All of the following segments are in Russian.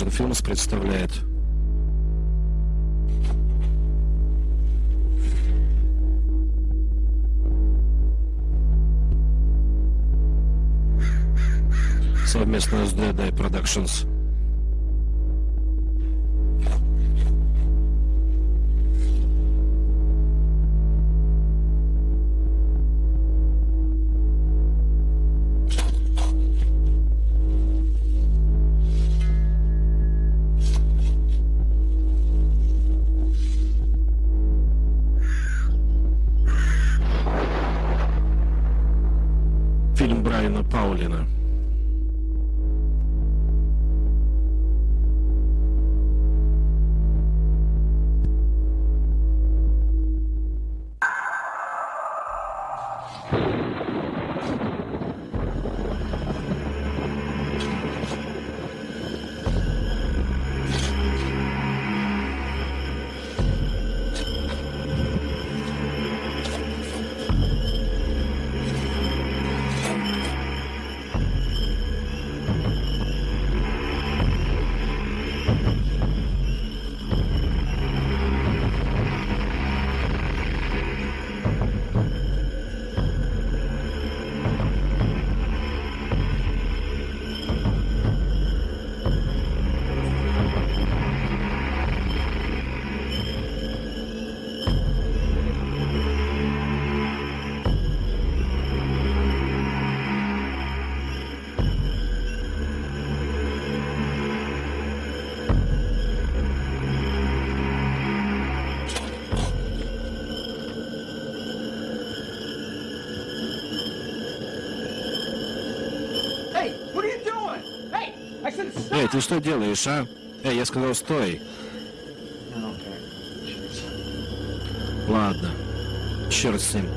Vision Films представляет совместно с Dead Eye Productions. Ты что делаешь, а? Эй, я сказал, стой. Ладно. Черт с ним.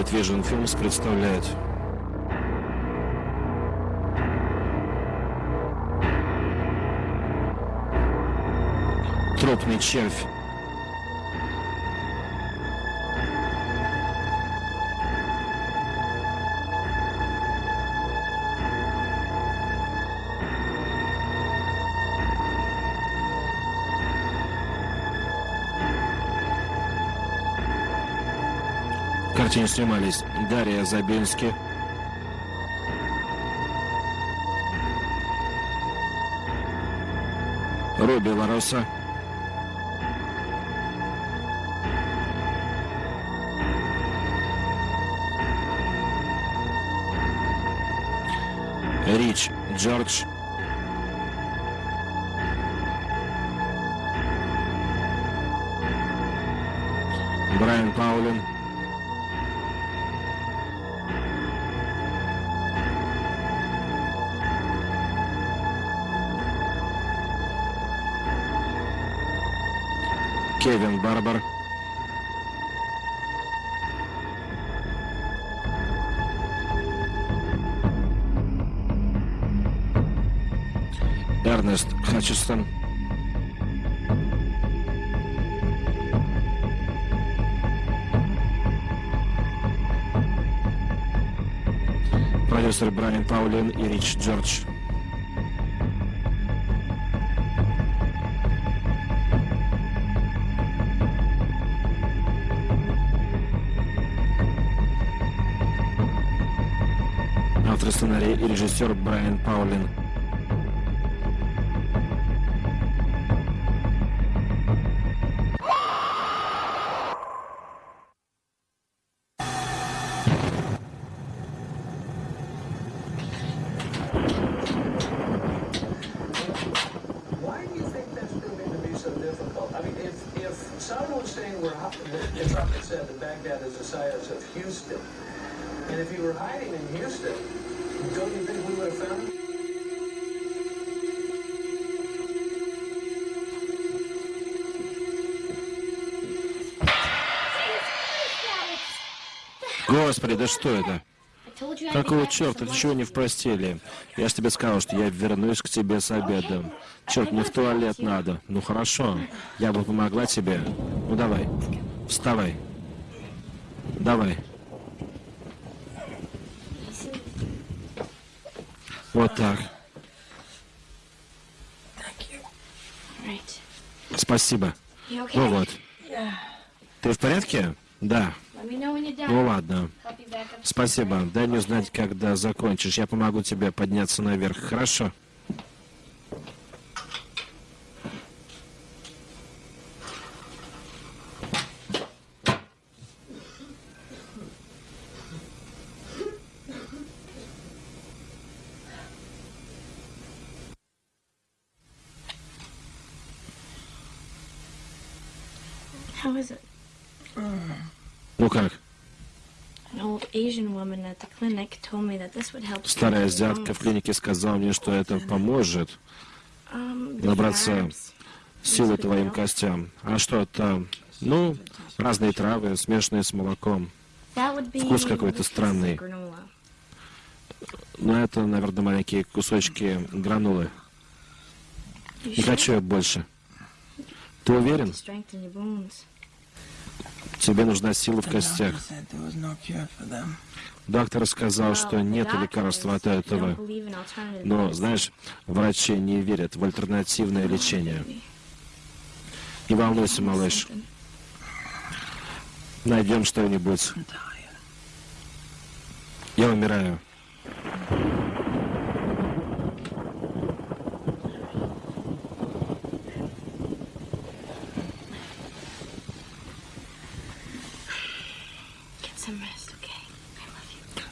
Morbid Vision Films представляет Тропный червь. Картине снимались. Дарья Забински, Робби Лароса, Рич Джордж, Брайан Паулин, Кевин Барбар, Эрнест Хатчестон, продюсер Брайан Паулин и Рич Джордж. Режиссер Брайан Паулин. Что это? Какого черта? Ты чего не в постели? Я ж тебе сказал, что я вернусь к тебе с обедом. Черт, мне в туалет надо. Ну хорошо, я бы помогла тебе. Ну давай, вставай. Давай. Вот так. Спасибо. Ну вот. Ты в порядке? Да. Ну ладно. Спасибо. Дай мне знать, когда закончишь. Я помогу тебе подняться наверх. Хорошо? Старая азиатка в клинике сказала мне, что это поможет набраться силы твоим костям. А что это? Ну, разные травы, смешанные с молоком. Вкус какой-то странный. Но это, наверное, маленькие кусочки гранулы. Не хочу я больше. Ты уверен? Тебе нужна сила в костях. Доктор сказал, что нет лекарства от этого. Но, знаешь, врачи не верят в альтернативное лечение. Не волнуйся, малыш. Найдем что-нибудь. Я умираю.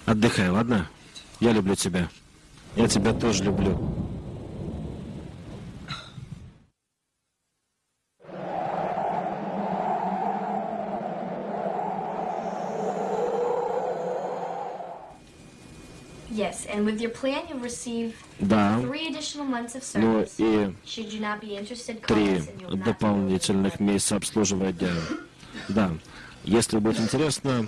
Отдыхай, ладно? Я люблю тебя. Я тебя тоже люблю. Yes, and with your plan, you'll receive Да. three additional months of Ну service. и Should you not be interested, три дополнительных месяца обслуживания. Да. Если будет интересно,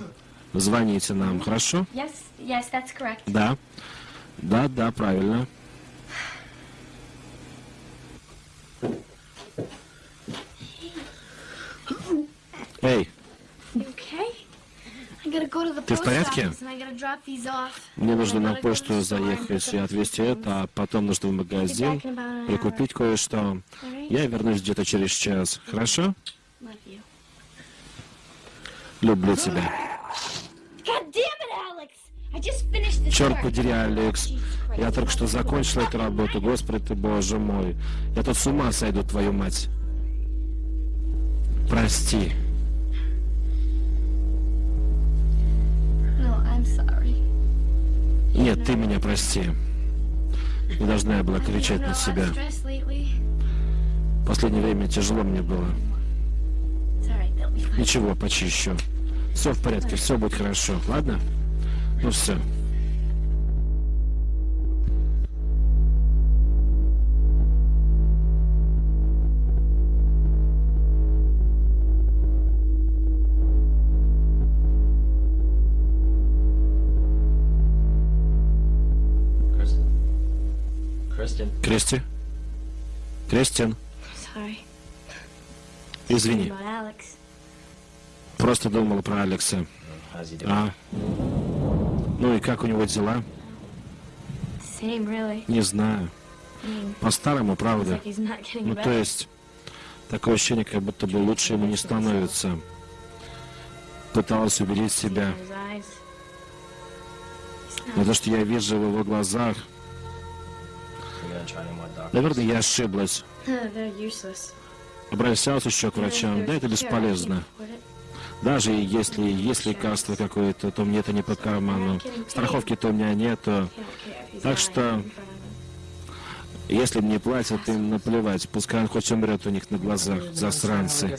звоните нам, хорошо? Yes, yes, that's correct. Да. Да, да, правильно. Эй, okay? Go Ты в порядке? мне нужно на почту заехать и отвезти это, а потом нужно в магазин Be back in about an и hour. купить кое-что. Я вернусь где-то через час. Хорошо? Люблю тебя. Черт work. подери, Алекс. Я только что закончил эту работу. Господи ты, боже мой. Я тут с ума сойду, твою мать. Прости. No, I'm sorry. Нет, ты меня прости. Не должна я была кричать на себя. В последнее время тяжело мне было. Ничего, почищу. Все в порядке, все будет хорошо, ладно? Ну все. Кристи? Кристин, Sorry. извини. Просто думал про Алекса. А? Ну и как у него дела? Не знаю. По-старому, правда. Ну, то есть, такое ощущение, как будто бы лучше ему не становится. Пыталась убедить себя. Но то, что я вижу в его глазах, наверное, я ошиблась. Обращался еще к врачам, да это бесполезно. Даже если есть лекарство какое-то, то мне это не по карману. Страховки-то у меня нету. Так что, если мне платят, им наплевать. Пускай он хоть умрет у них на глазах, засранцы.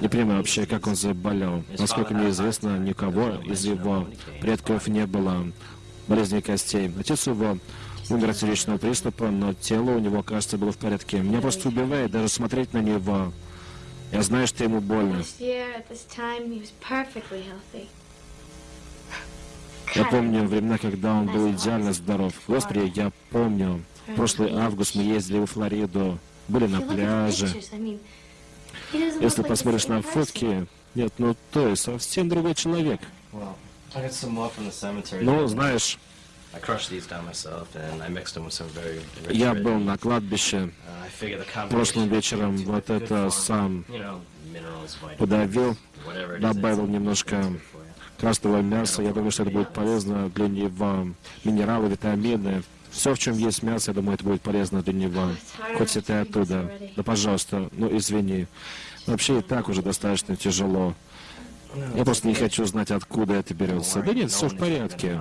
Не понимаю вообще, как он заболел. Насколько мне известно, никого из его предков не было болезни костей. Отец его умер от сердечного приступа, но тело у него, кажется, было в порядке. Меня просто убивает даже смотреть на него. Я знаю, что ему больно. Я помню времена, когда он был идеально здоров. Господи, я помню. В прошлый август мы ездили во Флориду, были на пляже. Если посмотришь на фотки, нет, ну то есть совсем другой человек. Ну, знаешь, я был на кладбище Uh, прошлым вечером, вот это сам You know, minerals, vitamins, подавил, добавил немножко красного мяса. Я думаю, что это будет полезно для него. Минералы, витамины. Все, в чем есть мясо, я думаю, это будет полезно для него. Хоть и ты оттуда. Да, пожалуйста, ну извини. Вообще и так уже достаточно тяжело. Я просто не хочу знать, откуда это берется. Да нет, все в порядке.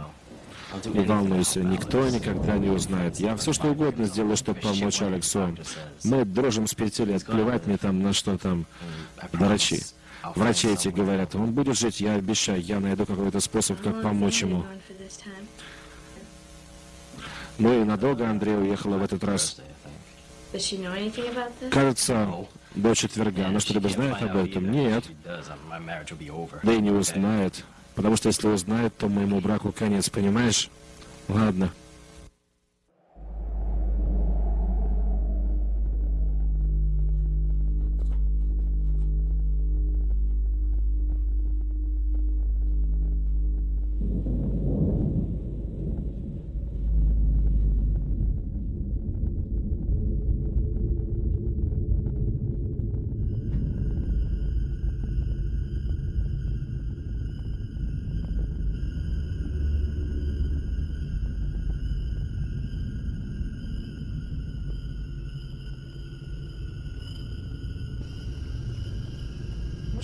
Не волнуйся, никто никогда не узнает. Я все что угодно сделаю, чтобы помочь Алексу. Мы дружим с пяти лет, плевать мне там на что там. Врачи. Врачи эти говорят, он будет жить, я обещаю, я найду какой-то способ, как помочь ему. Ну и надолго Андрей уехала в этот раз. Кажется, до четверга. Она что-либо знает об этом? Нет. Да и не узнает. Потому что если узнает, то моему браку конец, понимаешь? Ладно.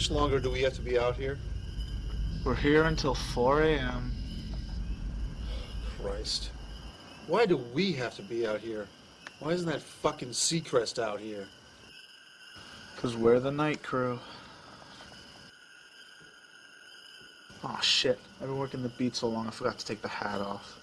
Much longer do we have to be out here? We're here until 4 a.m. Christ. Why do we have to be out here? Why isn't that fucking Seacrest out here? Because we're the night crew. Oh shit. I've been working the beat so long I forgot to take the hat off.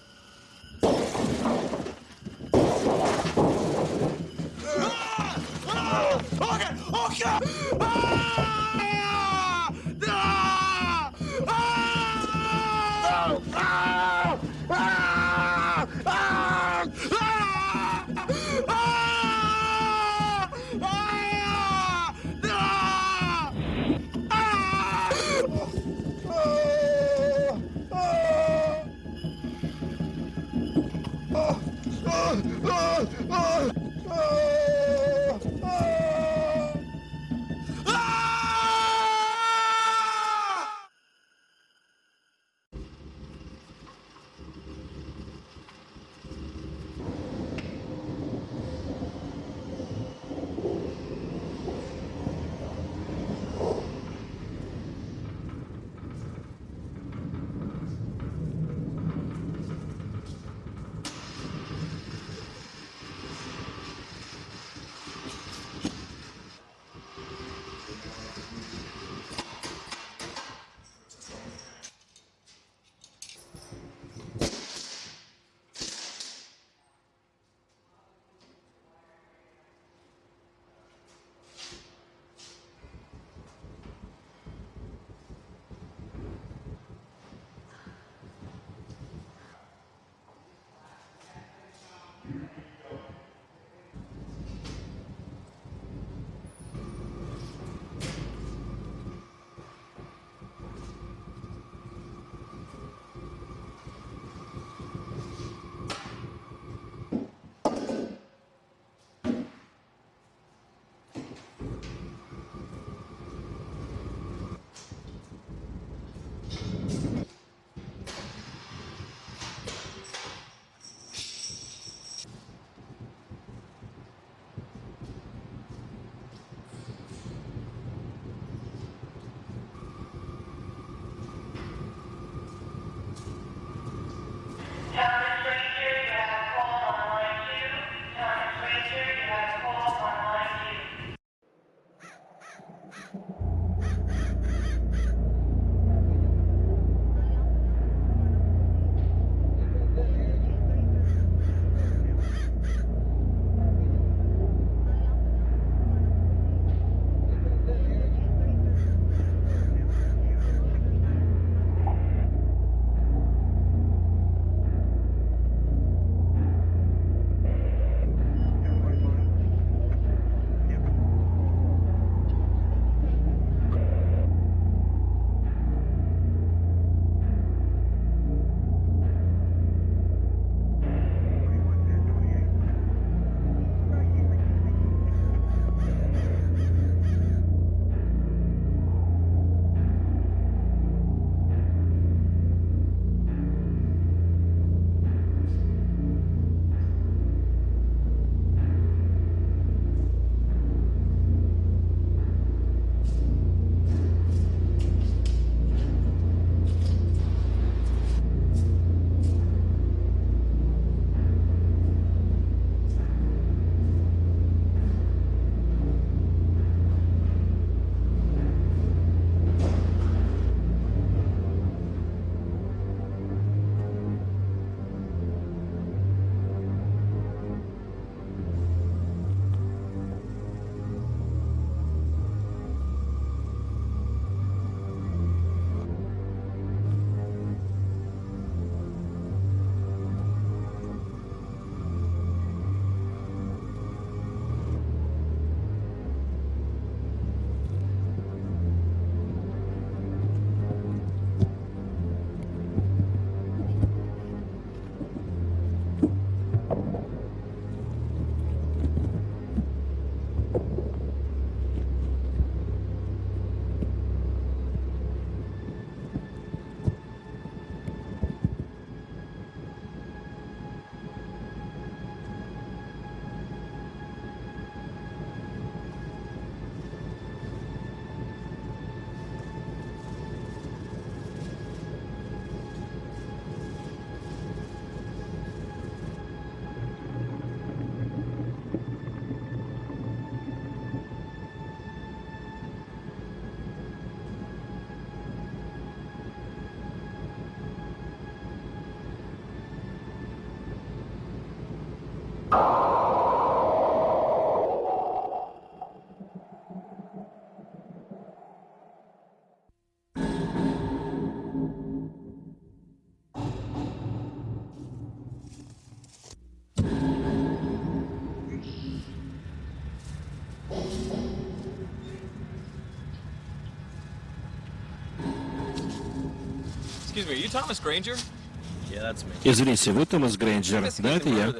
Извините, вы Томас Грейнджер? Да, это я.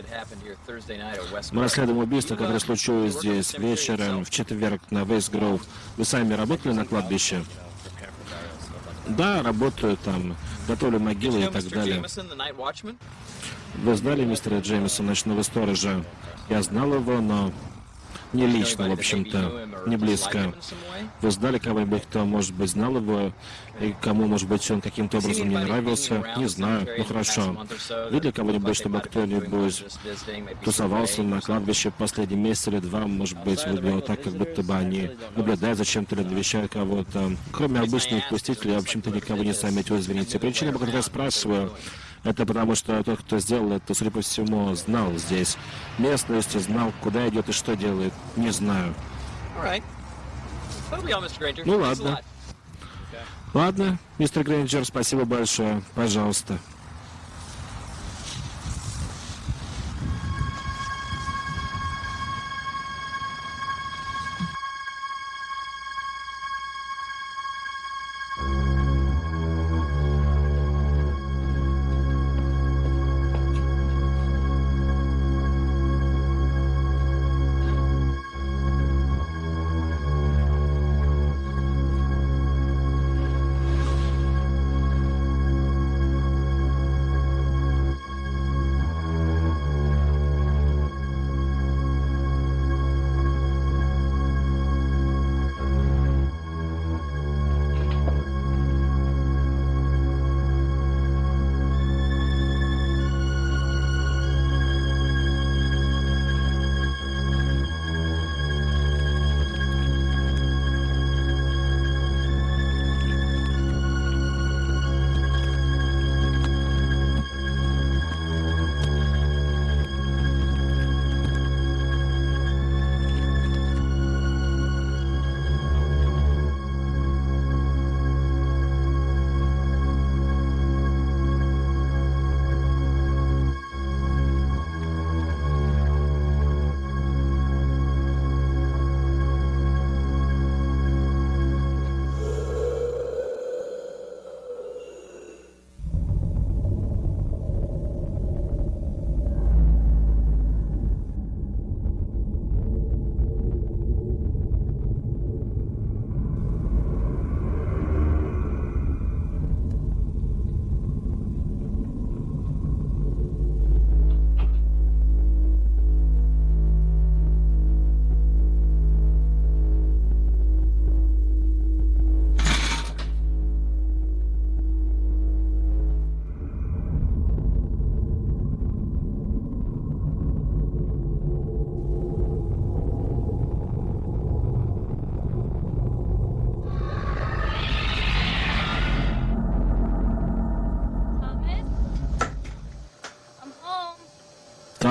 Мы расследуем убийство, которое случилось здесь вечером в четверг на Вейсгроув. Вы сами работали на кладбище? Да, работаю там, готовлю могилы и так далее. Вы знали мистера Джеймиса, ночного сторожа? Я знал его, но не лично, в общем-то, не близко. Вы знали кого-нибудь, кто, может быть, знал его, и кому, может быть, он каким-то образом не нравился? Не знаю, ну хорошо. Видели кого-нибудь, чтобы кто-нибудь тусовался на кладбище последний месяц или два, может быть, выглядело так, как будто бы они наблюдают за чем-то или навещают кого-то. Кроме обычных посетителей, в общем-то, никого не заметил, извините. Причина, по которой я спрашиваю, это потому, что тот, кто сделал это, судя по всему, знал здесь местность, знал, куда идет и что делает. Не знаю. Ну ладно. Ладно, мистер Грейнджер, спасибо большое. Пожалуйста.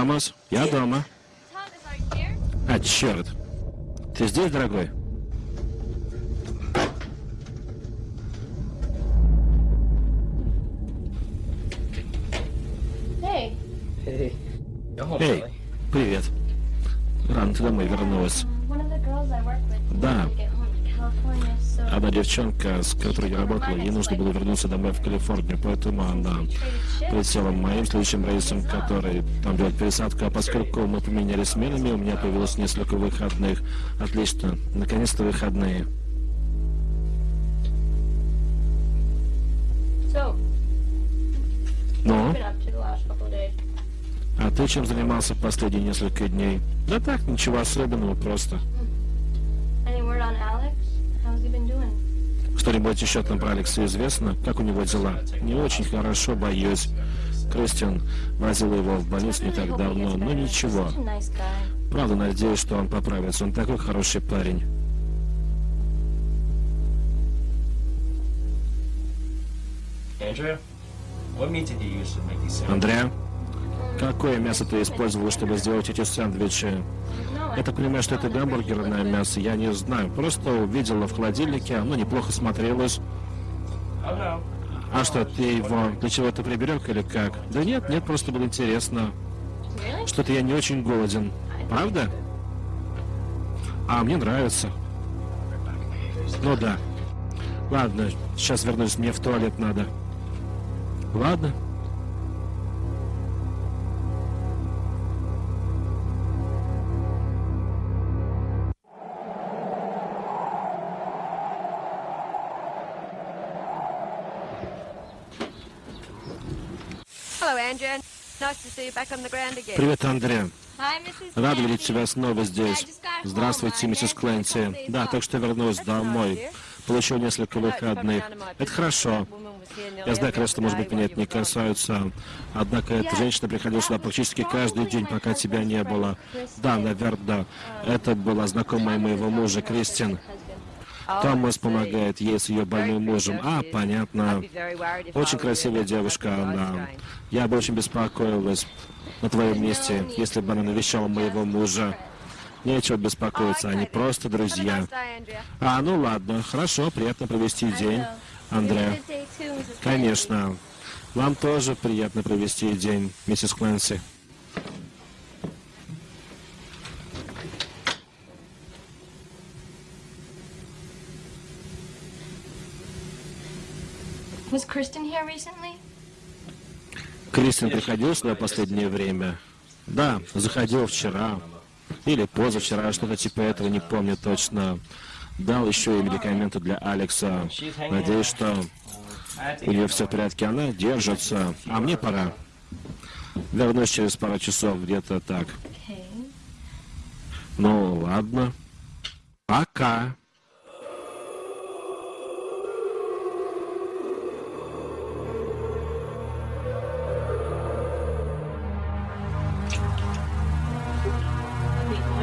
Томас, я дома. А, черт. Ты здесь, дорогой? Hey. Hey. Эй, привет. Рано ты домой вернулась. Да. Одна девчонка, с которой я работала, ей нужно было вернуться домой в Калифорнию, поэтому она полетела моим следующим рейсом, который там делает пересадку, а поскольку мы поменяли сменами, у меня появилось несколько выходных. Отлично, наконец-то выходные. so Ну, а ты чем занимался последние несколько дней? Да так, ничего особенного, просто. Что-нибудь еще там про Алекса известно? Как у него дела? Не очень хорошо, боюсь. Кристиан возила его в больницу не так давно, но ничего. Правда, надеюсь, что он поправится. Он такой хороший парень. Andrea, what meat did you use to make these sandwiches? Андреа, какое мясо ты использовал, чтобы сделать эти сэндвичи? Я так понимаю, что это гамбургерное мясо, я не знаю. Просто увидела в холодильнике, оно неплохо смотрелось. А что, ты его для чего-то приберег или как? Да нет, нет, просто было интересно. Что-то я не очень голоден. Правда? А, мне нравится. Ну да. Ладно, сейчас вернусь, мне в туалет надо. Ладно. Привет, Mrs. Рад видеть тебя снова здесь. Здравствуйте, миссис Клэнси. Да, так что вернусь домой. Получил несколько выходных. Это хорошо. Я знаю, конечно, может быть, меня это не касается. Однако эта женщина приходила сюда практически каждый день, пока тебя не было. Да, наверное, да. Это была знакомая моего мужа, Кристин. Томас помогает ей с ее больным мужем. А, понятно. Очень красивая девушка она. Я бы очень беспокоилась на твоем месте, если бы она навещала моего мужа. Нечего беспокоиться, они просто друзья. А, ну ладно, хорошо, приятно провести день, Андреа. Конечно. Вам тоже приятно провести день, миссис Клэнси. Was Kristen here recently? Кристин приходил сюда последнее время? Да, заходил вчера. Или позавчера, что-то типа этого, не помню точно. Дал еще и медикаменты для Алекса. Надеюсь, что у нее все в порядке, она держится. А мне пора. Вернусь через пару часов, где-то так. Ну, ладно. Пока.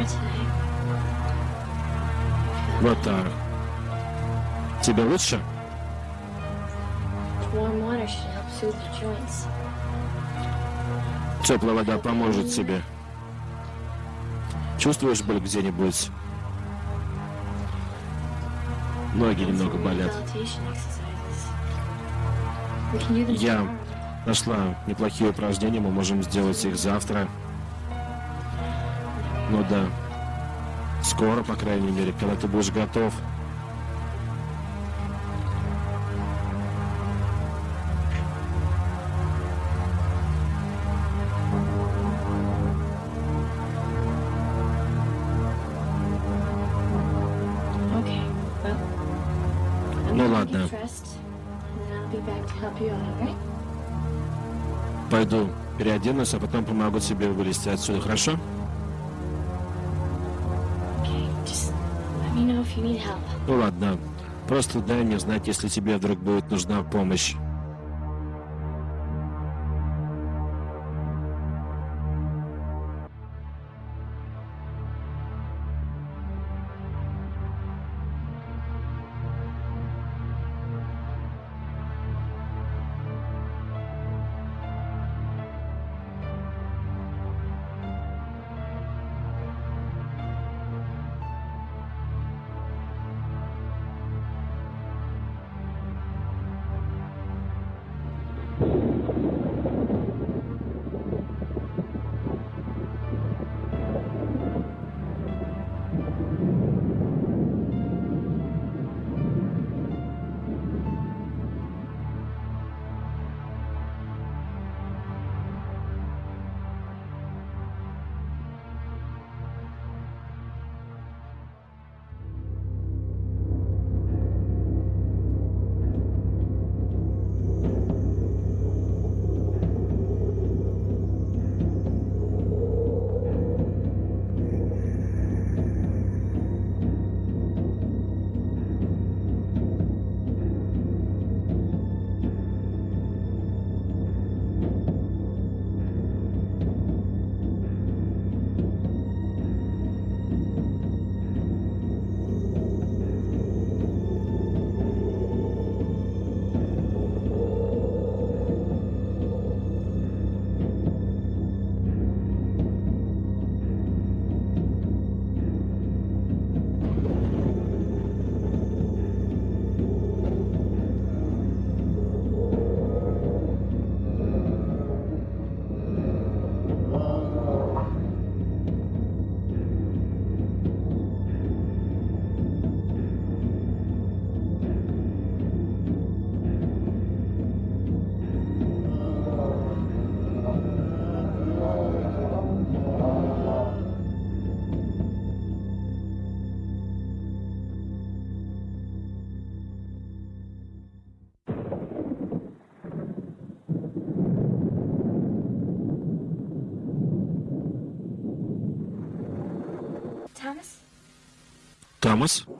Today. Вот так. Тебе лучше? Теплая вода поможет тебе. Чувствуешь боль где-нибудь? Ноги немного болят. Я нашла неплохие упражнения, мы можем сделать их завтра. Ну да. Скоро, по крайней мере, когда ты будешь готов. Ну ладно. Пойду переоденусь, а потом помогу тебе вылезти отсюда, хорошо? Ну ладно. Просто дай мне знать, если тебе вдруг будет нужна помощь. Томас?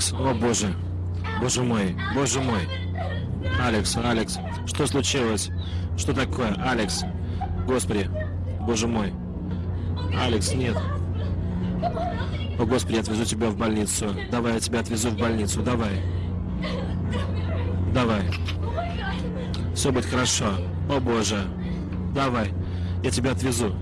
Алекс, о боже. Боже мой, боже мой. Алекс, Алекс, что случилось? Что такое? Алекс, господи, боже мой. Алекс, нет. О, господи, я отвезу тебя в больницу. Давай, я тебя отвезу в больницу, давай. Давай. Все будет хорошо. О, боже. Давай, я тебя отвезу.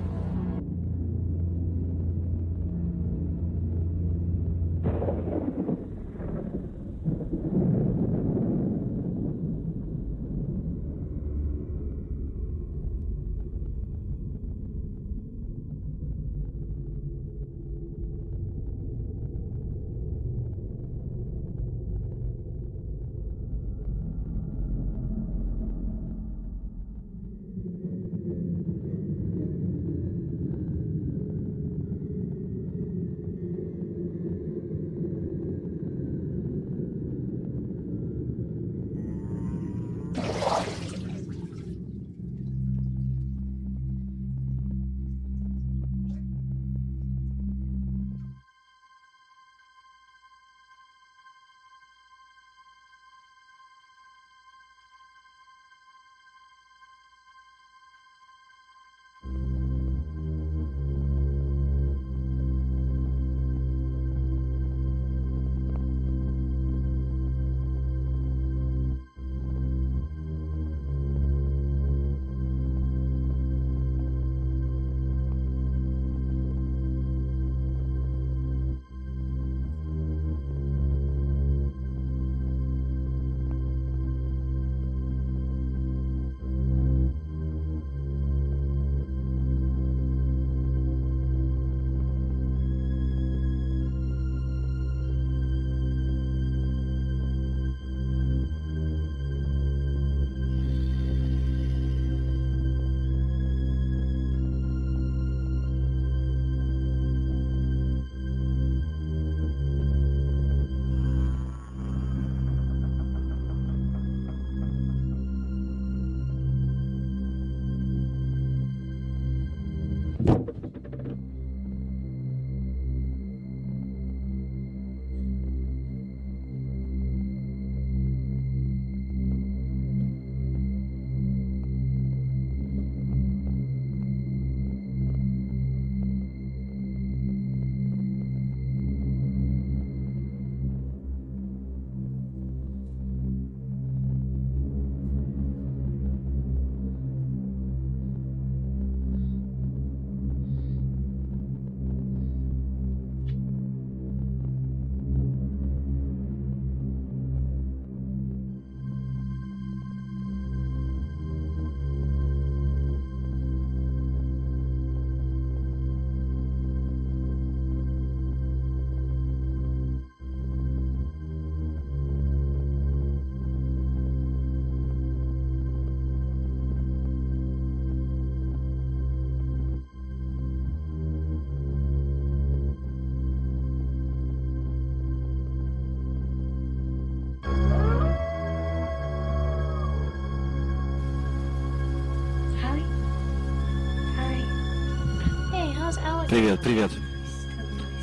Привет, привет.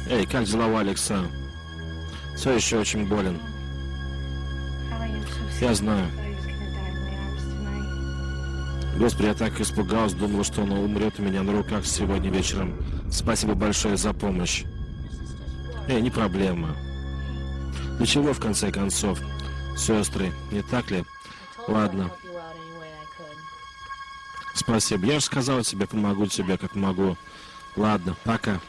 Эй, как дела у Алекса? Все еще очень болен. Я знаю. Господи, я так испугался, думал, что он умрет у меня на руках сегодня вечером. Спасибо большое за помощь. Эй, не проблема. Ну чего, в конце концов, сестры, не так ли? Ладно. Спасибо. Я же сказал тебе, помогу тебе, как могу. Ладно, пока.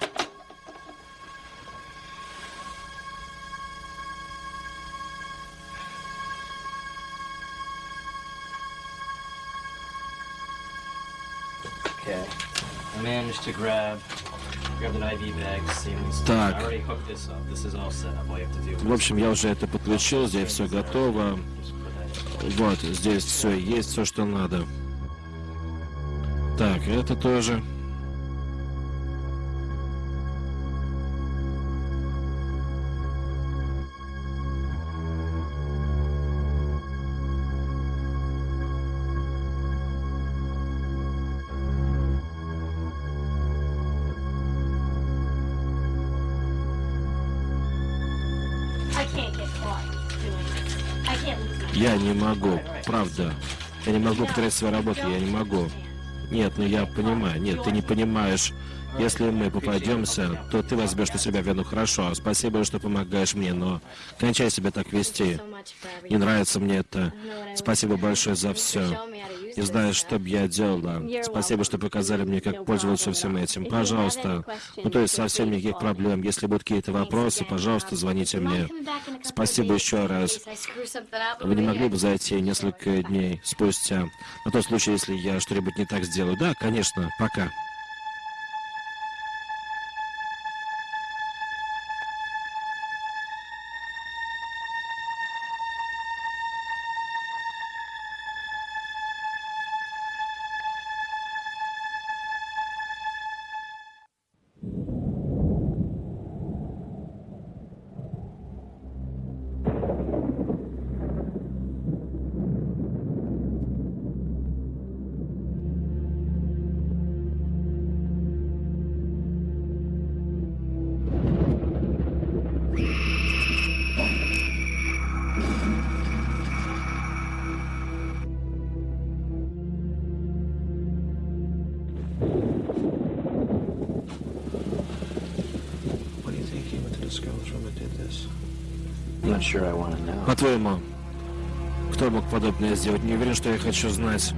To grab grab an IV bag, saline Так. В общем, я уже это подключил, здесь все готово. Вот, здесь все есть, все, что надо. Так, это тоже. Потерять свою работу, я не могу. Нет, ну я понимаю. Нет, ты не понимаешь. Если мы попадемся, то ты возьмешь на себя вину хорошо. Спасибо, что помогаешь мне, но кончай себя так вести. Не нравится мне это. Спасибо большое за все. Не знаю, что бы я делала. Спасибо, что показали мне, как пользоваться всем этим. Пожалуйста. Ну, то есть совсем никаких проблем. Если будут какие-то вопросы, пожалуйста, звоните мне. Спасибо еще раз. Вы не могли бы зайти несколько дней спустя? На тот случай, если я что-нибудь не так сделаю. Да, конечно. Пока. По-твоему, кто мог подобное сделать? Не уверен, что я хочу знать.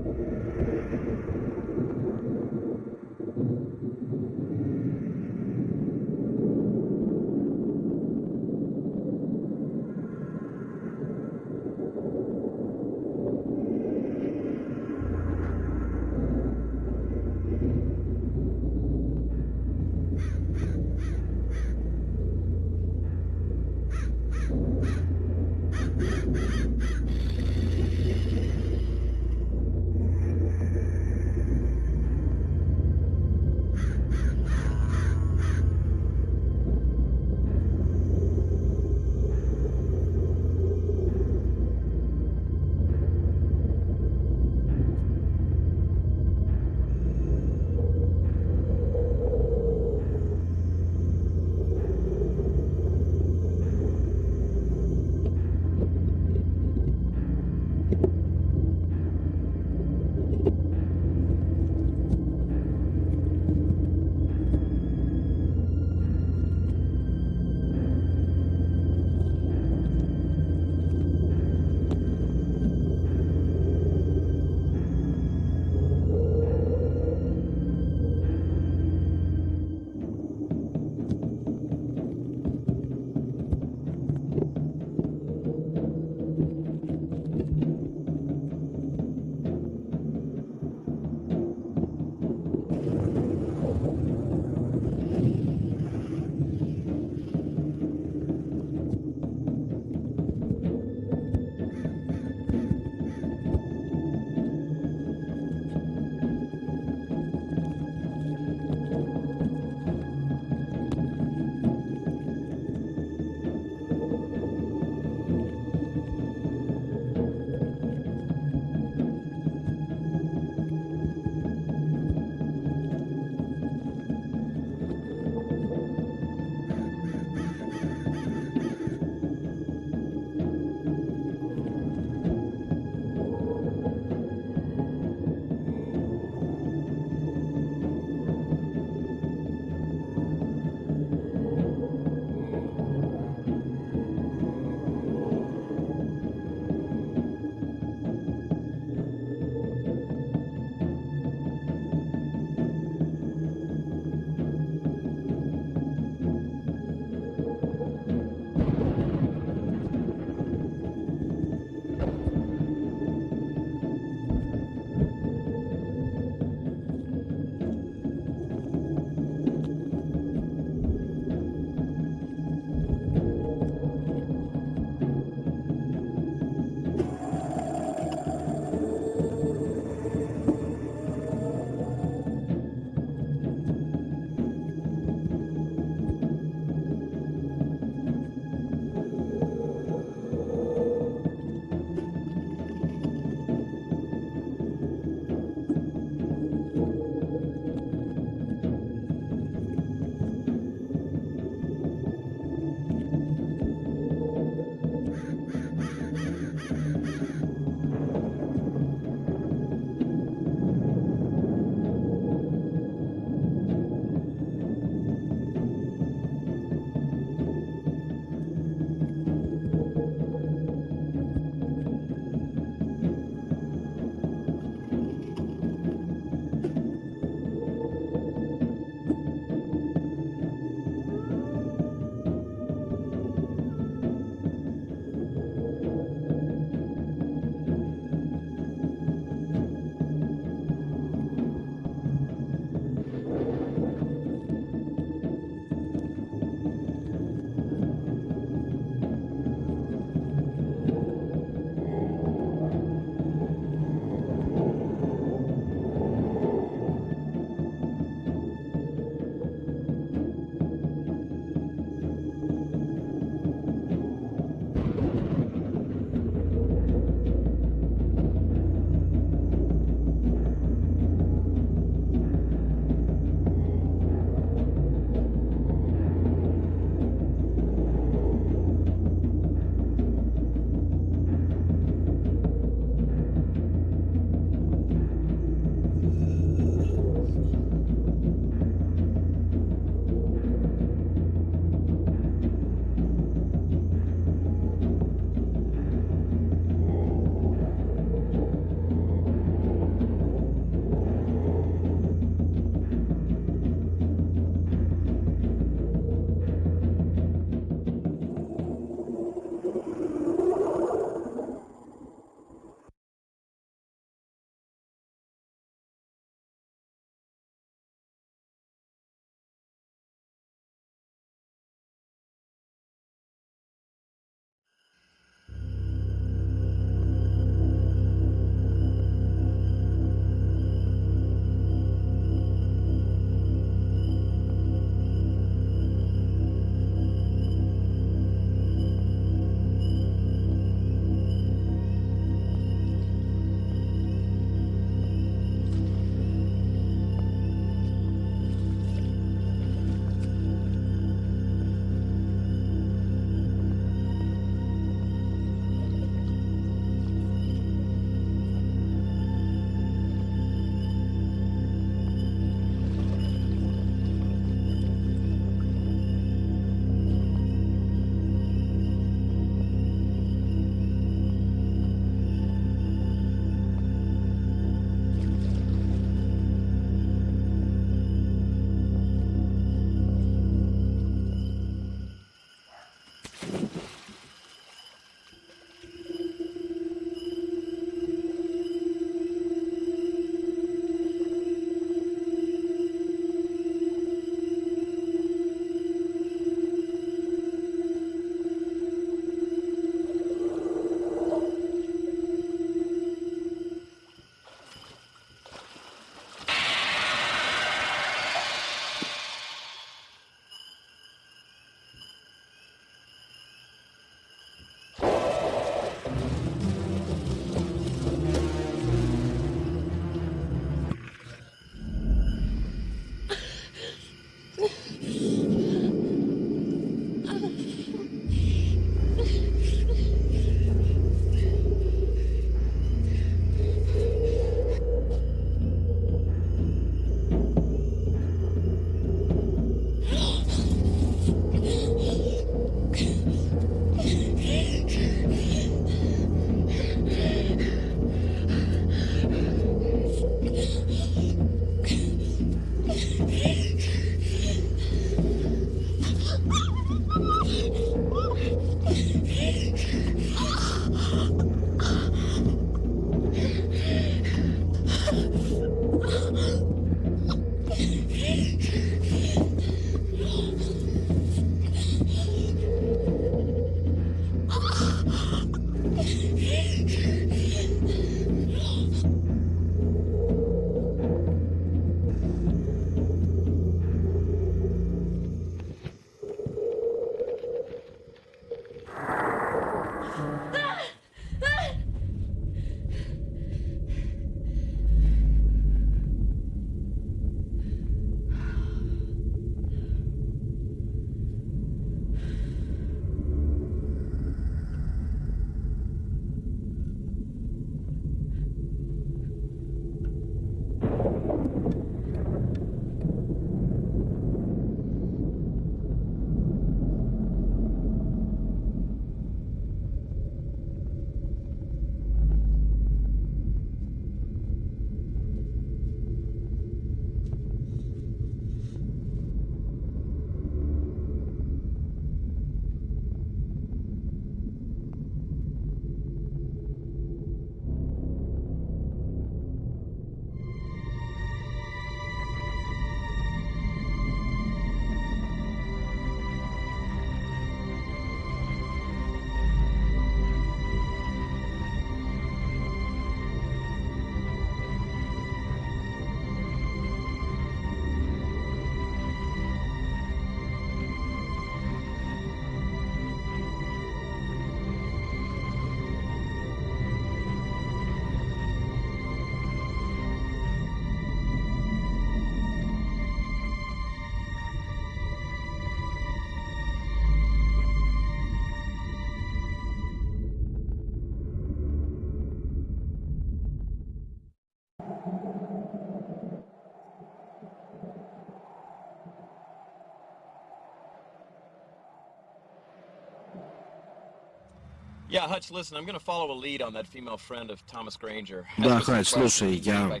Да, Хатч, слушай, я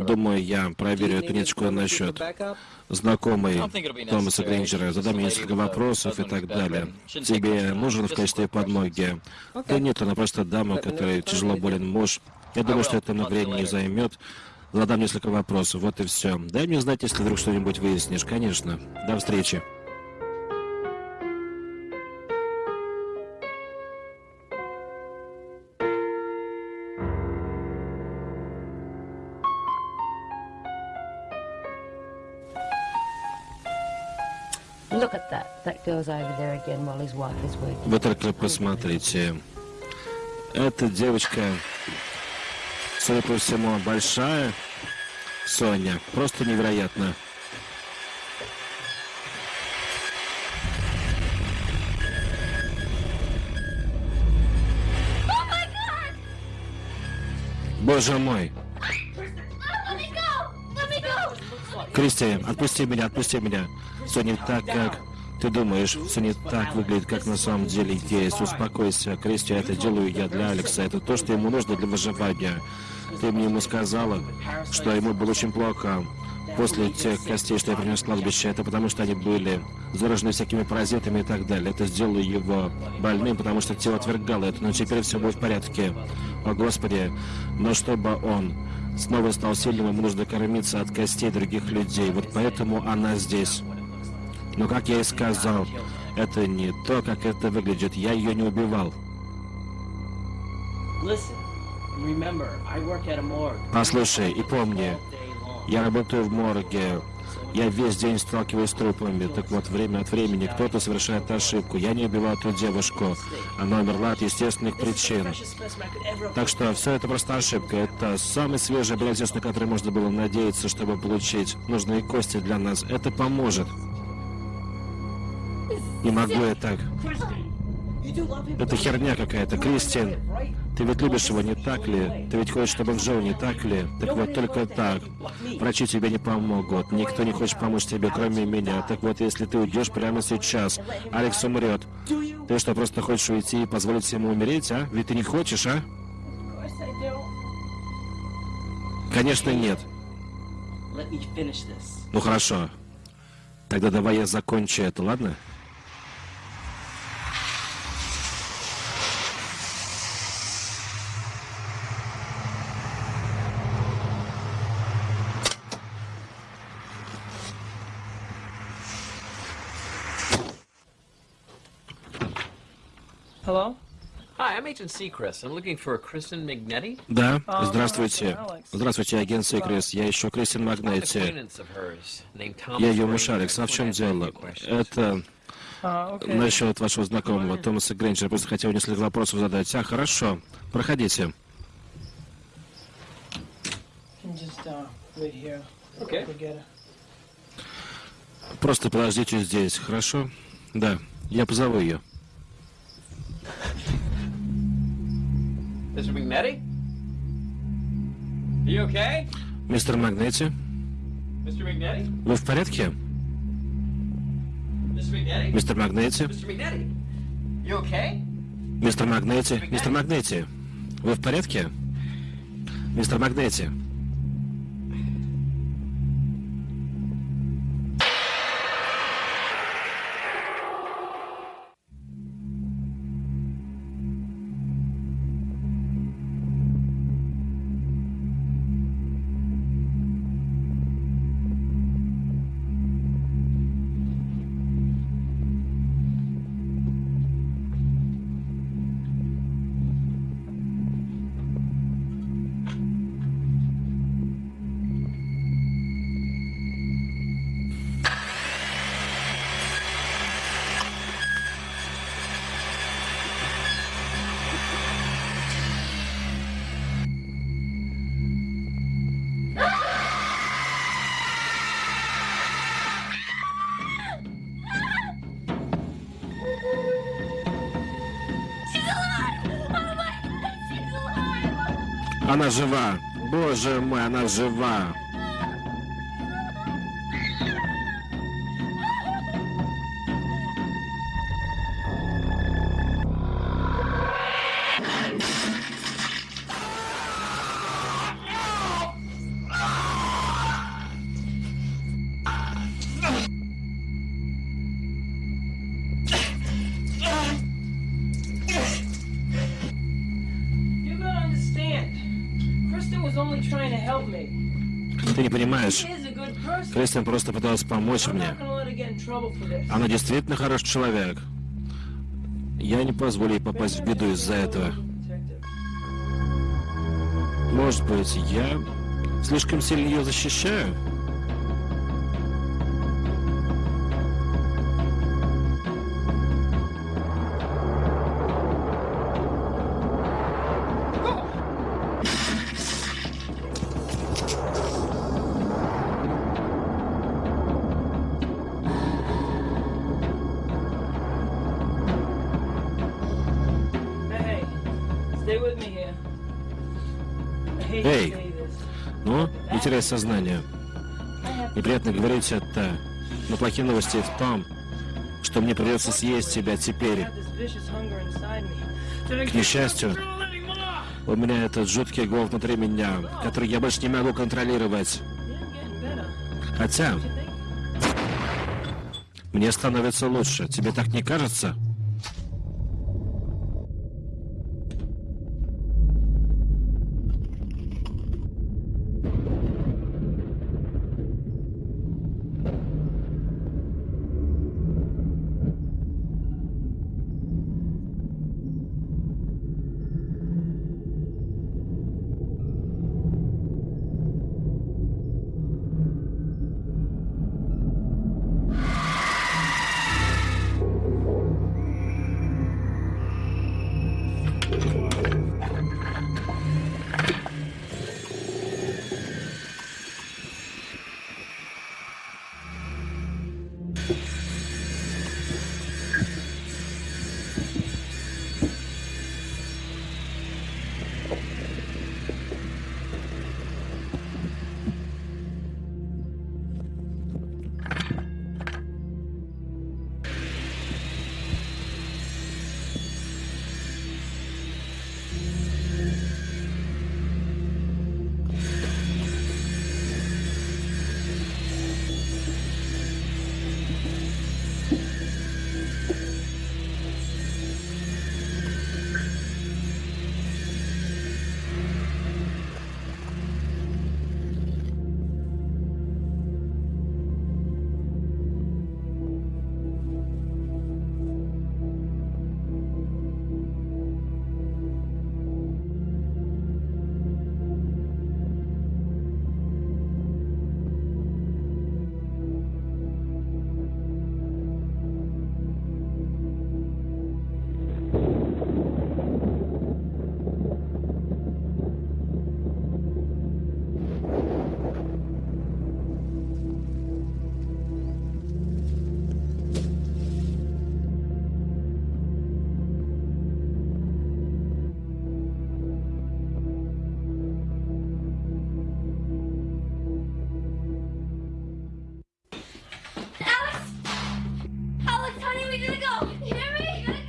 думаю, я проверю эту ниточку насчет знакомой Томаса Грейнджера, задам ей несколько вопросов и так далее. Тебе нужен в качестве подмоги? Да нет, она просто дама, которой тяжело болен муж. Я думаю, что это много времени не займет. Задам несколько вопросов, вот и все. Дай мне знать, если вдруг что-нибудь выяснишь, конечно. До встречи. Вы только посмотрите. Эта девочка, судя по всему, большая. Соня, просто невероятно. Боже мой. Кристи, отпусти меня, отпусти меня. Не так, как ты думаешь. Все не так выглядит, как на самом деле есть. Успокойся. Кристи, это делаю я для Алекса. Это то, что ему нужно для выживания. Ты мне ему сказала, что ему было очень плохо после тех костей, что я принес с кладбища. Это потому, что они были заражены всякими паразитами и так далее. Это сделало его больным, потому что тело отвергало это. Но теперь все будет в порядке. О, Господи. Но чтобы он снова стал сильным, ему нужно кормиться от костей других людей. Вот поэтому она здесь. Но, как я и сказал, это не то, как это выглядит. Я ее не убивал. Послушай и помни, я работаю в морге. Я весь день сталкиваюсь с трупами. Так вот, время от времени кто-то совершает ошибку. Я не убивал ту девушку. Она умерла от естественных причин. Так что все это просто ошибка. Это самый свежий образец, на который можно было надеяться, чтобы получить нужные кости для нас. Это поможет. Не могу я так. Это херня какая-то, Кристин. Ты ведь любишь его, не так ли? Ты ведь хочешь, чтобы он жил, не так ли? Так вот, только так. Врачи тебе не помогут. Никто не хочет помочь тебе, кроме меня. Так вот, если ты уйдешь прямо сейчас, Алекс умрет. Ты что, просто хочешь уйти и позволить ему умереть, а? Ведь ты не хочешь, а? Конечно, нет. Ну хорошо. Тогда давай я закончу это, ладно? Да, здравствуйте. Здравствуйте, агент Секрес. Я ищу Кристин Магнетти. Acquaintance of hers, named Thomas Я ее муж Алекс. А в чем дело? Это okay. насчет вашего знакомого Томаса Грейнджера. Просто хотел несколько вопросов задать. А, хорошо. Проходите. uh. Просто подождите здесь, хорошо? Да, я позову ее. Mr. Magnetti? Are you okay? Мистер Магнетти, Mr. Magnetti? вы в порядке? Mr. Magnetti? Мистер Магнетти, okay? мистер Магнетти, мистер Магнетти, вы в порядке? Мистер Магнетти. Жива. Боже мой, она жива. Кристин просто пыталась помочь мне. Она действительно хороший человек. Я не позволю ей попасть в беду из-за этого. Может быть, я слишком сильно ее защищаю? Теряй сознание. Неприятно говорить это, но плохие новости в том, что мне придется съесть тебя теперь. К несчастью, у меня этот жуткий голод внутри меня, который я больше не могу контролировать. Хотя, мне становится лучше. Тебе так не кажется?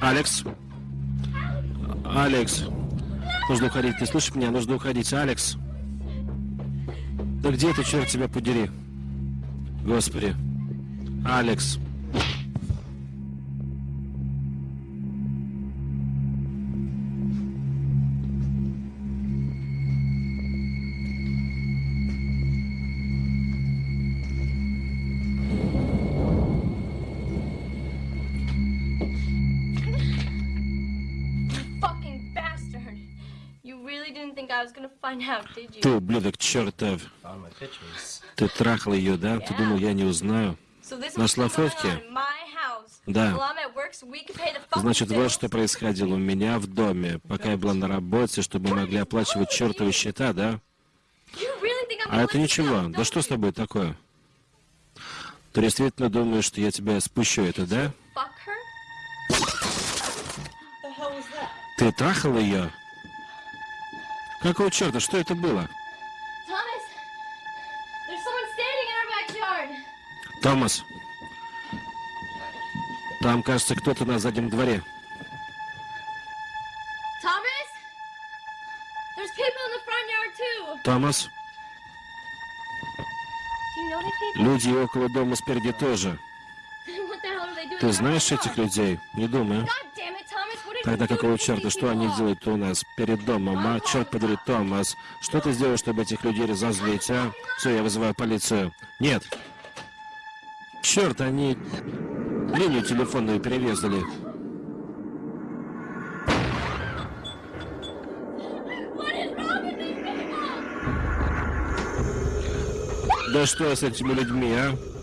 Алекс? Алекс. Нужно уходить. Ты слышишь меня? Нужно уходить. Алекс. Да где ты, черт тебя подери? Господи. Алекс. Ты, ублюдок чертов. Ты трахал ее, да? Ты думал, я не узнаю? My house. Да. Значит, вот что происходило у меня в доме, пока я была на работе, чтобы мы могли оплачивать чертовы счета, да? А это ничего. Да что с тобой такое? Ты действительно думаешь, что я тебя спущу это, да? Ты трахал ее? Какого черта? Что это было? Томас. Там, кажется, кто-то на заднем дворе. Томас. Люди около дома спереди тоже. Ты знаешь этих людей? Не думаю. Тогда какого черта, что они делают у нас перед домом, а? Черт подери, Томас, что ты сделал, чтобы этих людей разозлить, а? Все, я вызываю полицию. Нет. Черт, они линию телефонную перерезали. Да что с этими людьми, а?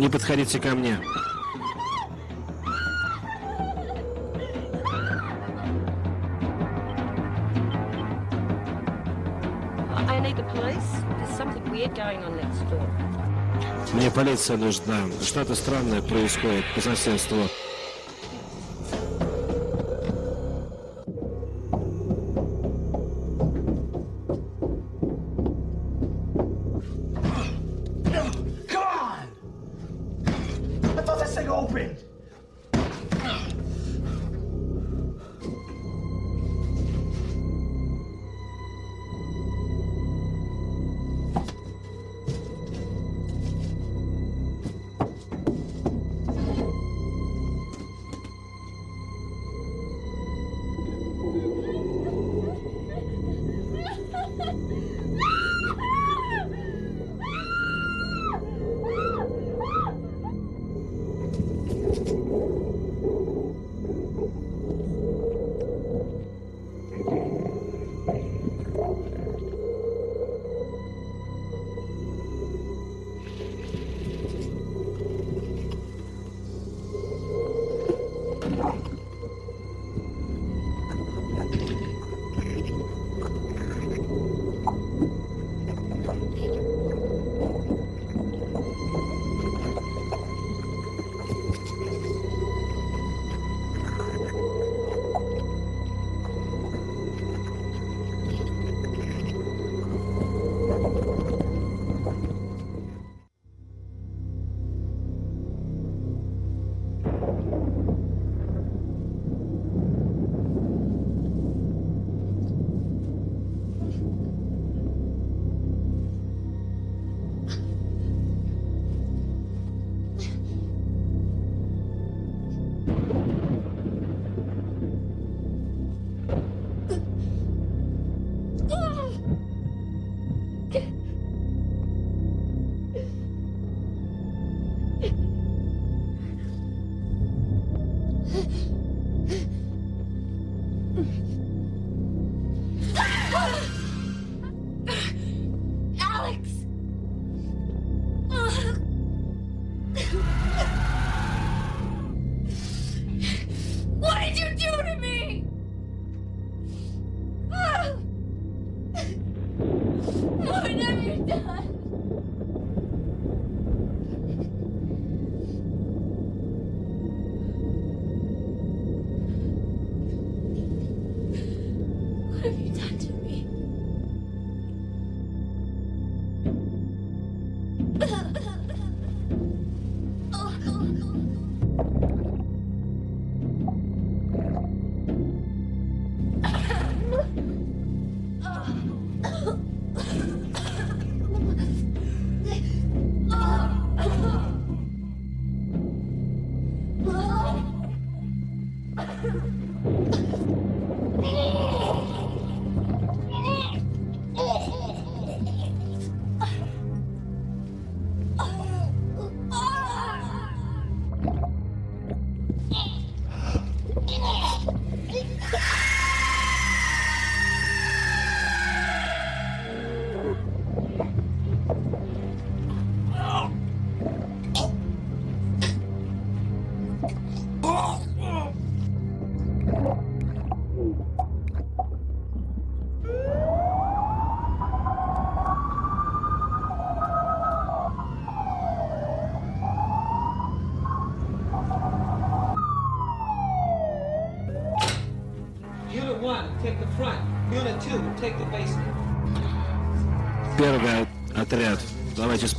Не подходите ко мне. Мне полиция нужна. Что-то странное происходит по соседству.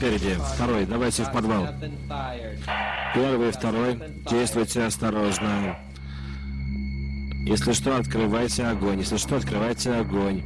Спереди. Второй. Давайте в подвал. Первый второй. Действуйте осторожно. Если что, открывайте огонь. Если что, открывайте огонь.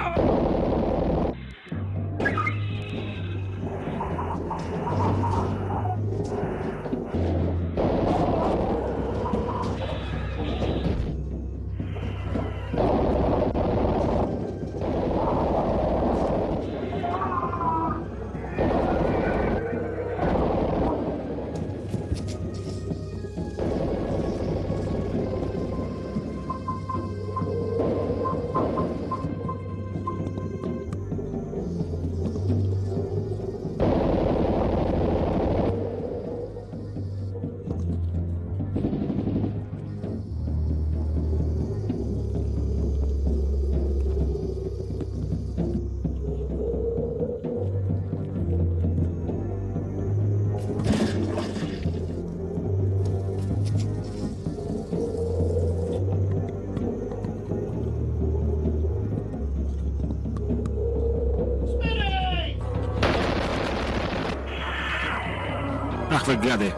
Oh! Вы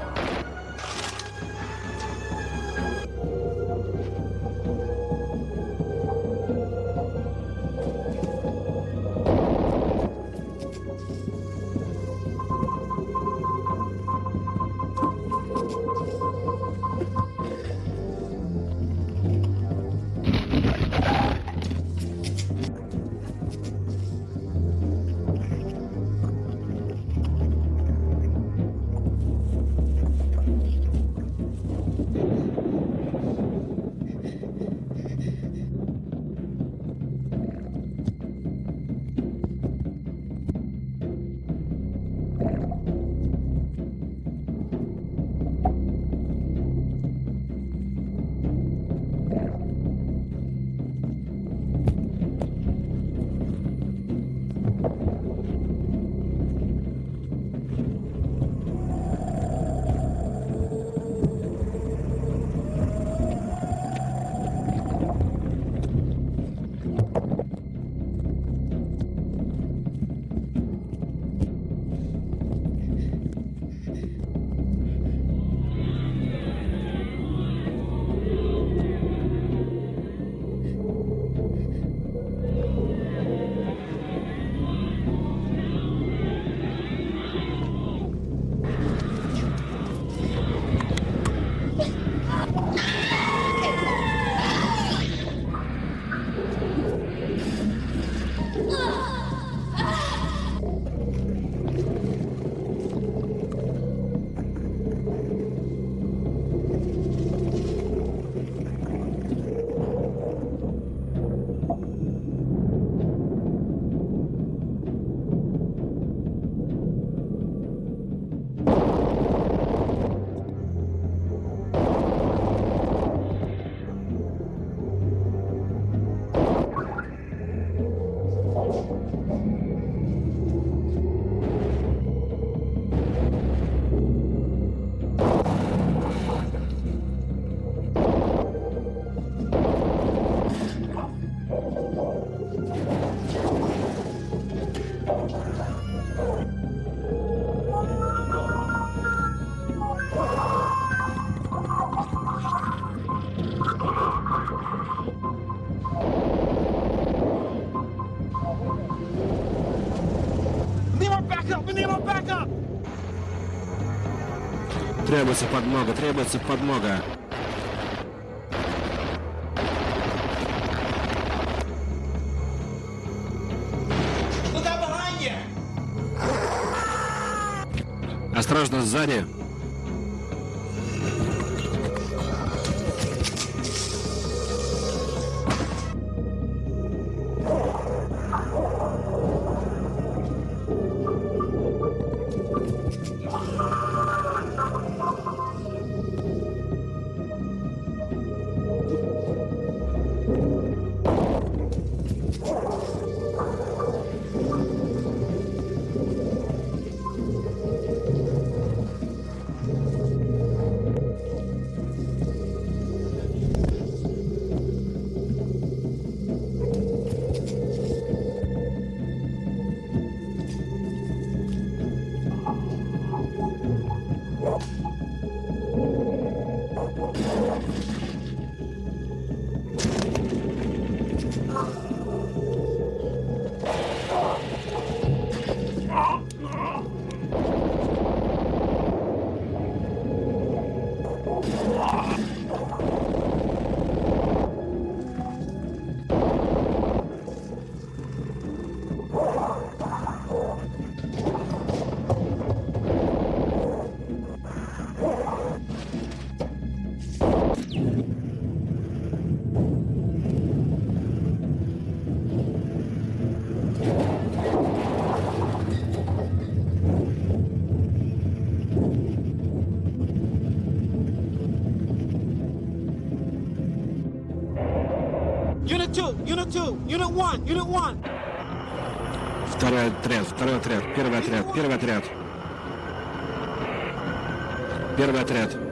Требуется подмога, требуется подмога. Осторожно, сзади. Unit 2! Unit 2! Unit 1! Unit 1! Второй отряд, второй отряд, первый отряд, первый отряд. Первый отряд.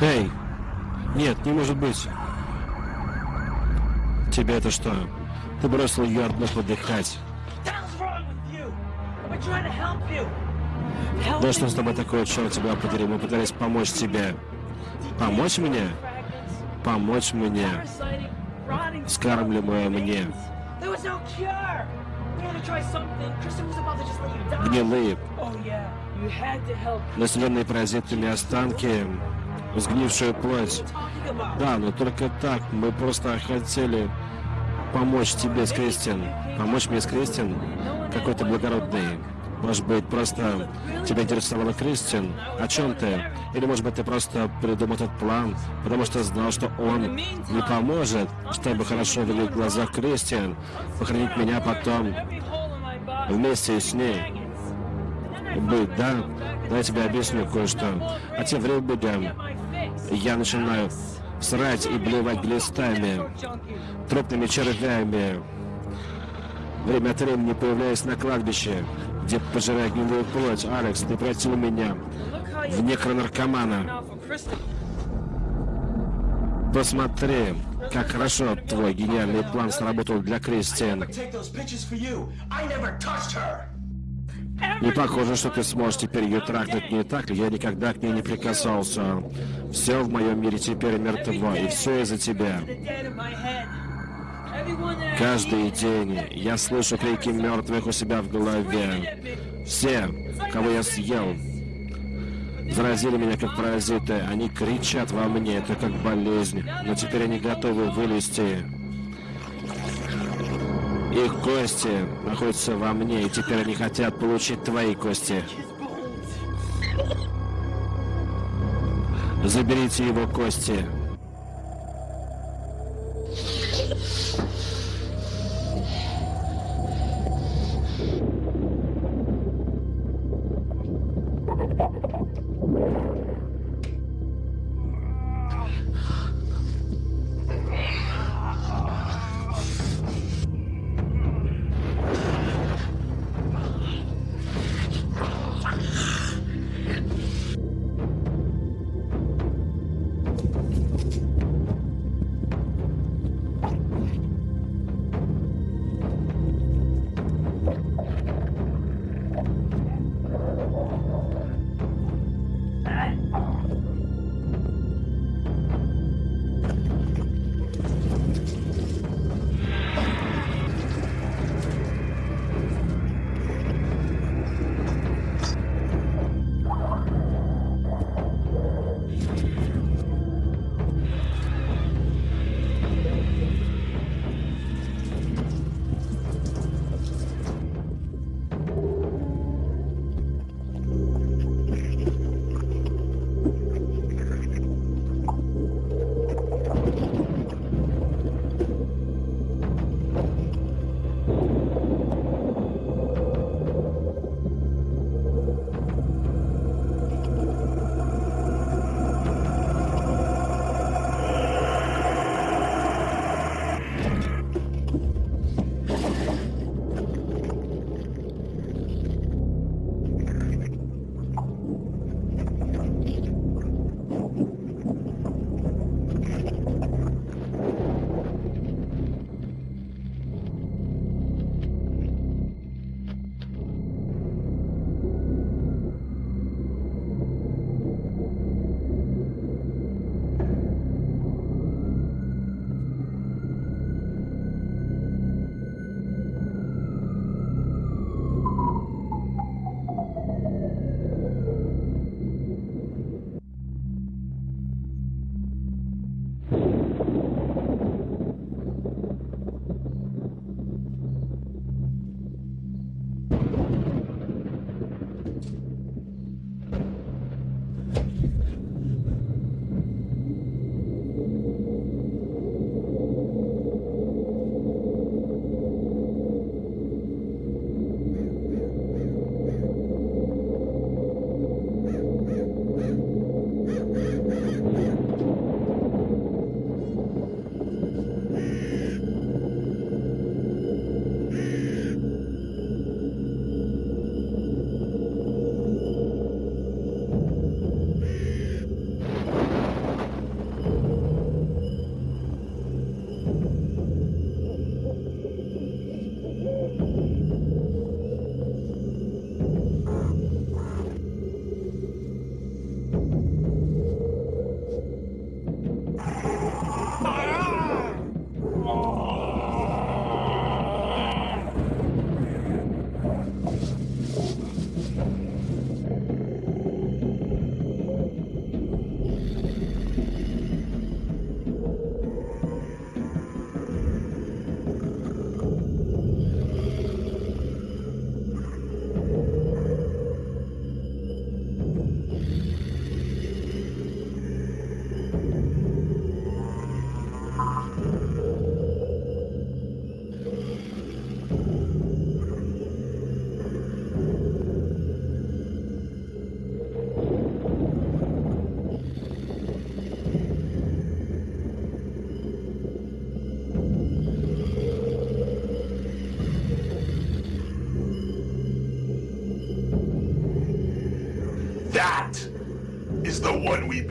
Эй! Нет, не может быть. Тебе это что? Ты бросил ее одну подыхать. Да что с тобой такое, черт тебя подери? Мы пытались помочь тебе. Помочь мне? Помочь мне. Скармливая мне. Гнилые, Населенные паразитами останки, сгнившую плоть. Да, но только так. Мы просто хотели помочь тебе с Кристин. Помочь мне с Кристин? Какой ты благородный. Может быть, просто тебя интересовала Кристин? О чем ты? Или, может быть, ты просто придумал этот план, потому что знал, что он не поможет, чтобы хорошо выглядеть в глазах Кристин, похоронить меня потом вместе с ней? Быть, да? Да, я тебе объясню кое-что. А тем временем я начинаю срать и блевать глистами, трупными червями. Время от времени появляюсь на кладбище, где пожираю гнилую плоть. Алекс, ты превратил меня в некронаркомана. Посмотри, как хорошо твой гениальный план сработал для Кристиан. Не похоже, что ты сможешь теперь ее трахнуть, не так ли? Я никогда к ней не прикасался. Все в моем мире теперь мертво, и все из-за тебя. Каждый день я слышу крики мертвых у себя в голове. Все, кого я съел, заразили меня как паразиты. Они кричат во мне, это как болезнь. Но теперь они готовы вылезти. Их кости находятся во мне, и теперь они хотят получить твои кости. Заберите его кости.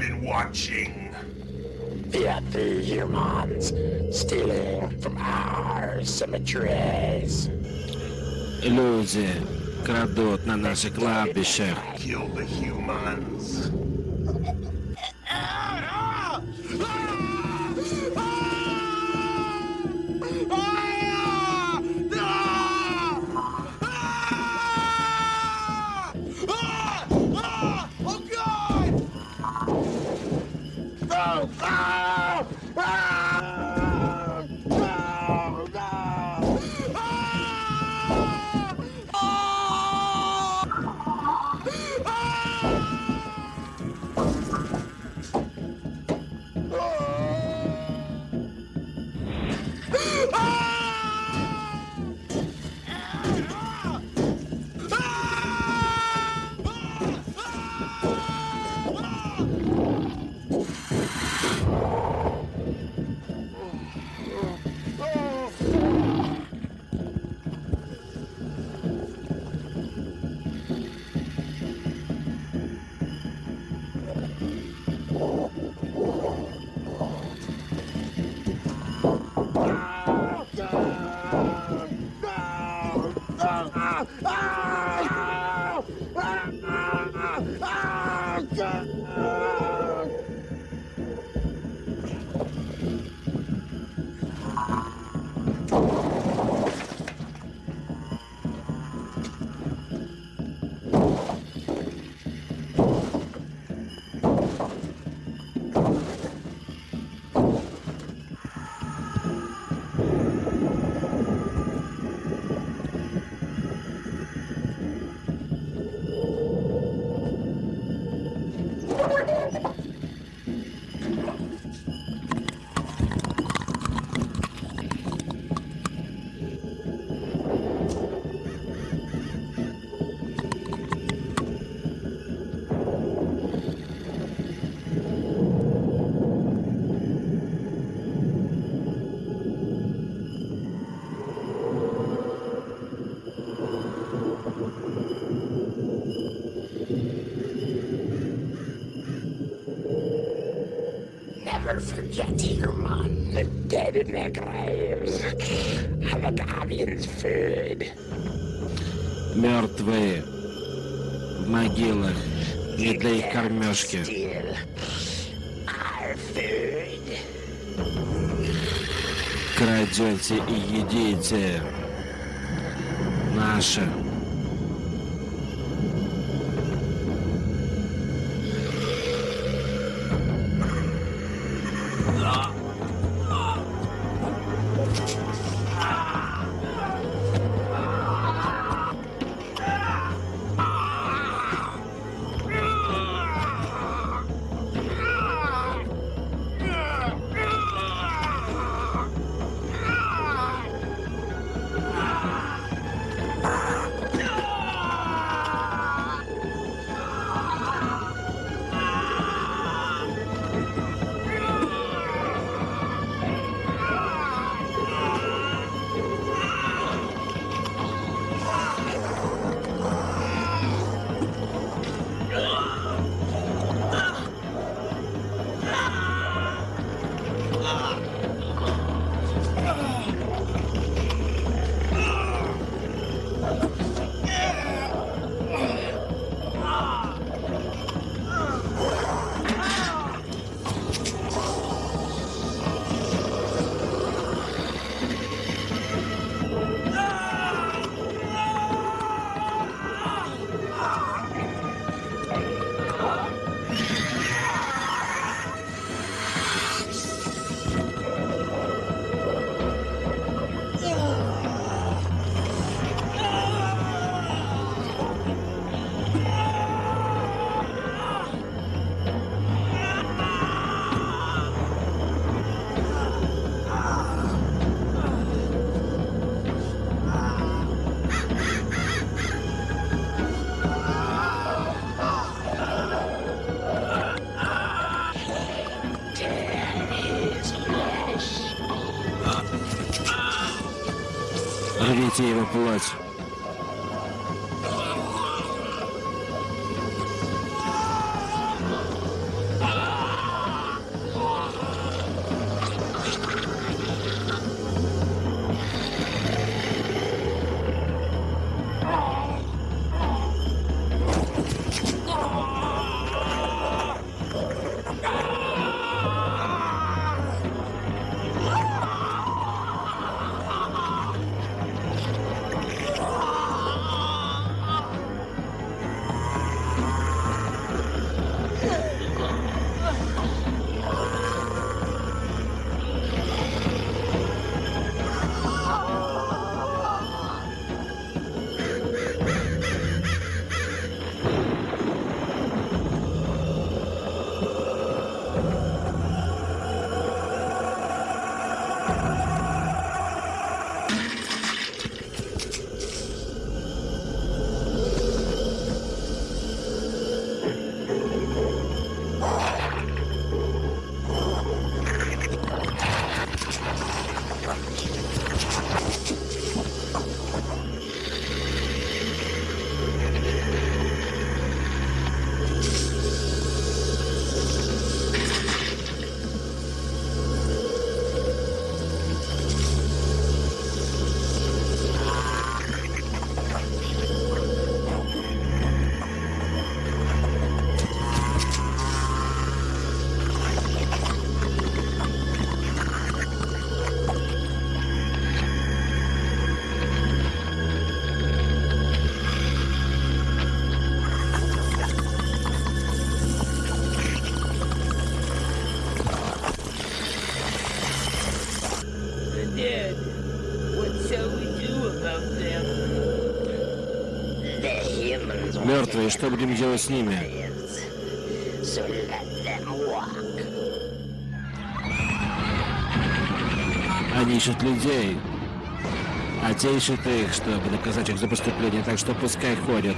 been watching. The humans stealing from our cemeteries. Люди крадут на наших кладбищах. Kill the humans. Food. Крадете и едите наше. Мертвые, что будем делать с ними? Они ищут людей. А те ищут их, чтобы наказать их за преступление, так что пускай ходят.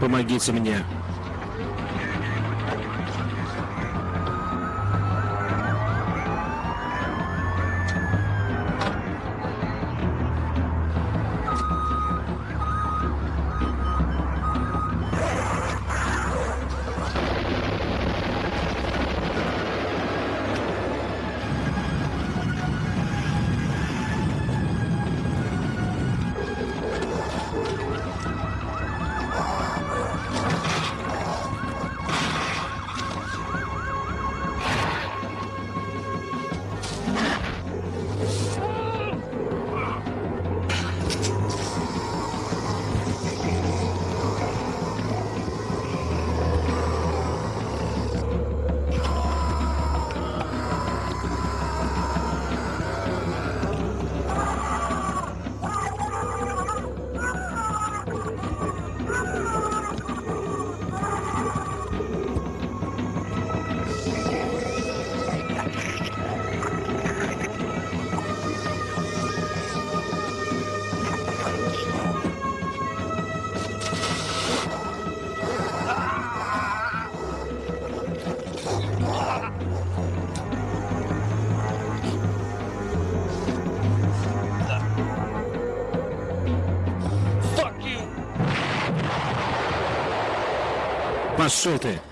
Помогите мне. Пошел ты!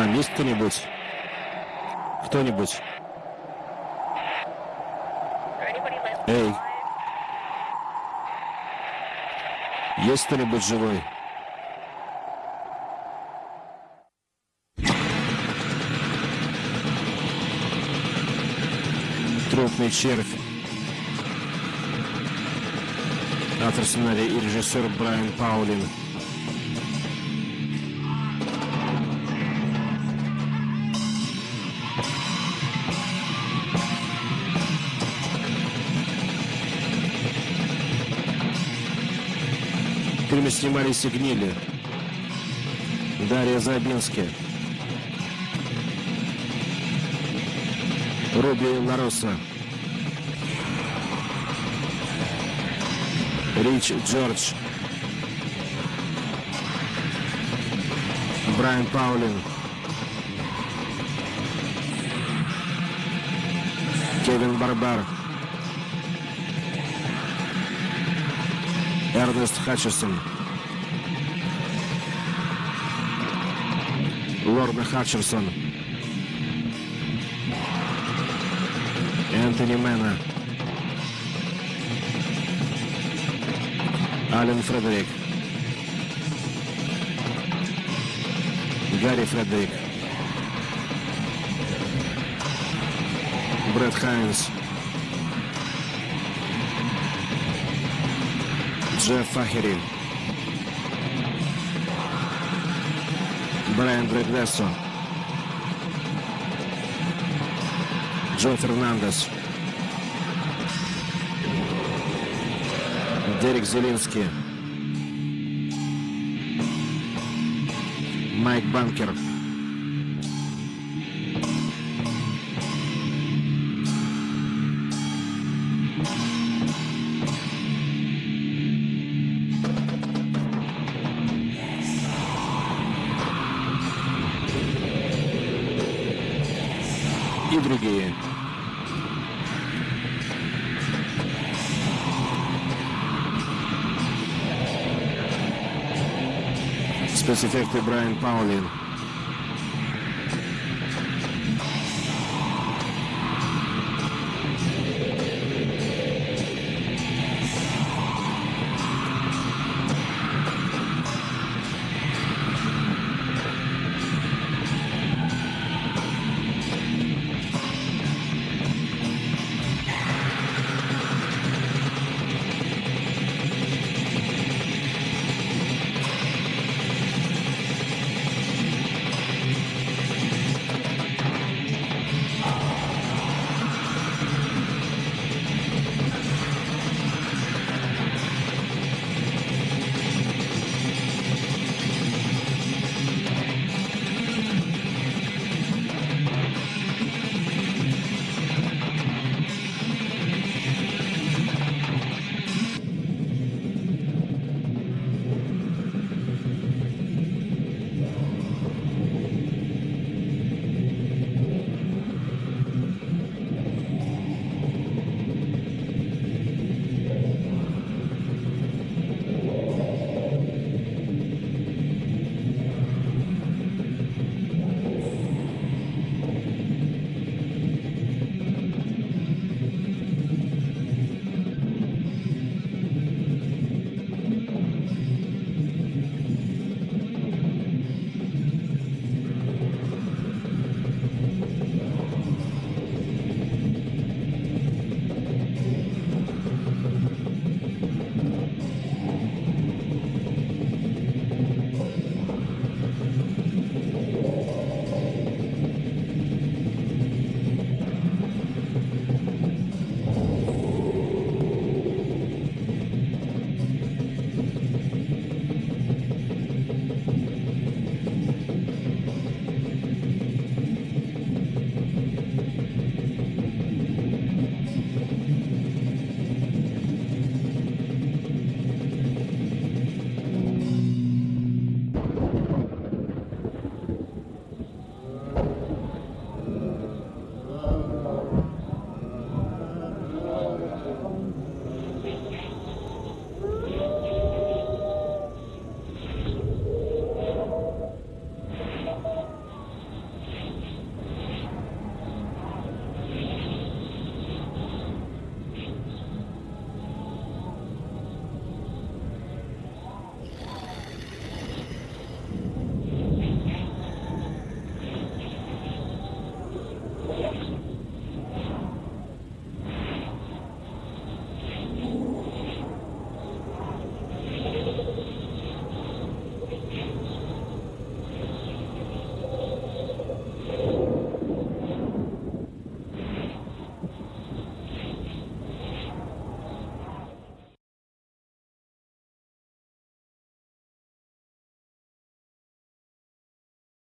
Там есть кто-нибудь? Кто-нибудь? Эй! Есть кто-нибудь живой? Трупный червь. Автор сценария и режиссер Брайан Паулин. Снимались и гнили. Дарья Забински. Руби Лароса. Рич Джордж. Брайан Паулин. Кевин Барбар. Эрнест Хатчерсон. Лорна Хатчерсон. Энтони Мэна. Ален Фредерик. Гарри Фредерик. Брэд Хайнс. Джефф Фахери. Брайан Брегдессо. Джо Фернандес. Дерек Зелинский. Майк Банкер. Другие. Спецэффекты Брайан Паулин.